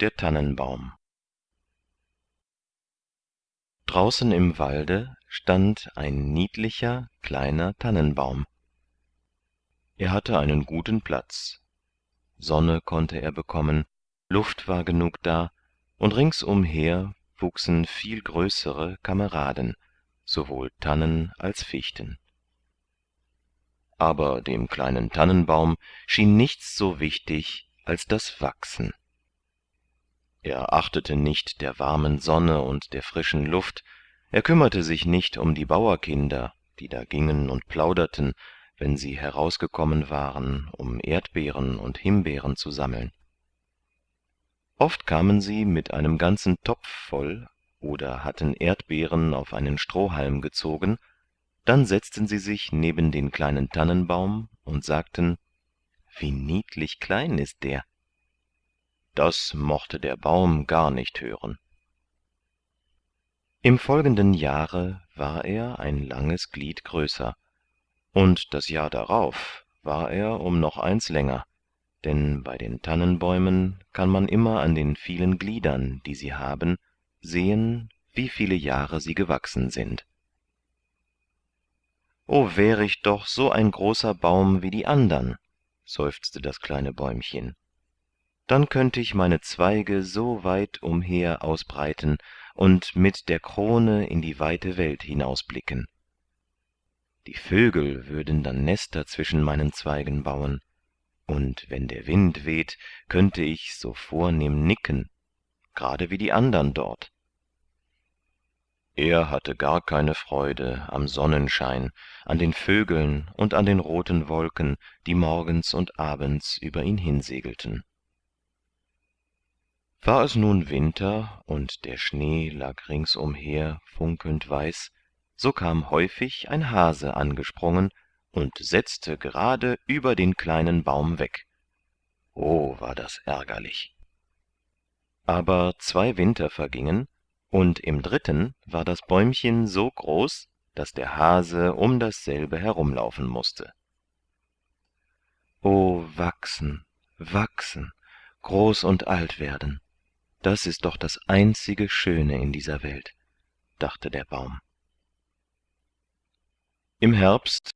der tannenbaum. Draußen im walde stand ein niedlicher kleiner tannenbaum. Er hatte einen guten platz. Sonne konnte er bekommen luft war genug da und ringsumher wuchsen viel größere kameraden sowohl tannen als fichten. Aber dem kleinen tannenbaum schien nichts so wichtig als das wachsen er achtete nicht der warmen sonne und der frischen luft. Er kümmerte sich nicht um die bauerkinder die da gingen und plauderten wenn sie herausgekommen waren um erdbeeren und himbeeren zu sammeln. Oft kamen sie mit einem ganzen topf voll oder hatten erdbeeren auf einen strohhalm gezogen. Dann setzten sie sich neben den kleinen tannenbaum und sagten wie niedlich klein ist der das mochte der baum gar nicht hören. Im folgenden jahre war er ein langes glied größer. Und das jahr darauf war er um noch eins länger. Denn bei den tannenbäumen kann man immer an den vielen gliedern die sie haben sehen wie viele jahre sie gewachsen sind. O wär ich doch so ein großer baum wie die andern seufzte das kleine bäumchen dann könnte ich meine zweige so weit umher ausbreiten und mit der krone in die weite welt hinausblicken. Die vögel würden dann nester zwischen meinen zweigen bauen und wenn der wind weht könnte ich so vornehm nicken gerade wie die andern dort. Er hatte gar keine freude am sonnenschein an den vögeln und an den roten wolken die morgens und abends über ihn hinsegelten war es nun winter und der schnee lag ringsumher funkelnd weiß so kam häufig ein hase angesprungen und setzte gerade über den kleinen baum weg. O war das ärgerlich. Aber zwei winter vergingen und im dritten war das bäumchen so groß dass der hase um dasselbe herumlaufen musste o wachsen wachsen groß und alt werden das ist doch das einzige schöne in dieser welt dachte der baum. Im herbst